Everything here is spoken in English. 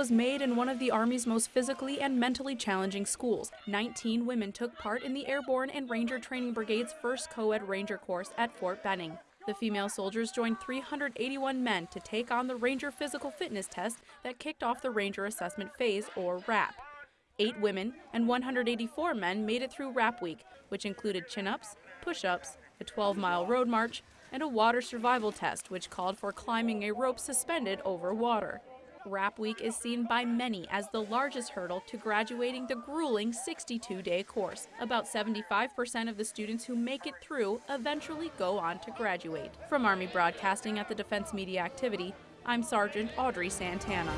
was made in one of the Army's most physically and mentally challenging schools. 19 women took part in the Airborne and Ranger Training Brigade's first co-ed Ranger course at Fort Benning. The female soldiers joined 381 men to take on the Ranger Physical Fitness Test that kicked off the Ranger Assessment Phase, or RAP. Eight women and 184 men made it through RAP Week, which included chin-ups, push-ups, a 12-mile road march, and a water survival test, which called for climbing a rope suspended over water. RAP Week is seen by many as the largest hurdle to graduating the grueling 62-day course. About 75% of the students who make it through eventually go on to graduate. From Army Broadcasting at the Defense Media Activity, I'm Sergeant Audrey Santana.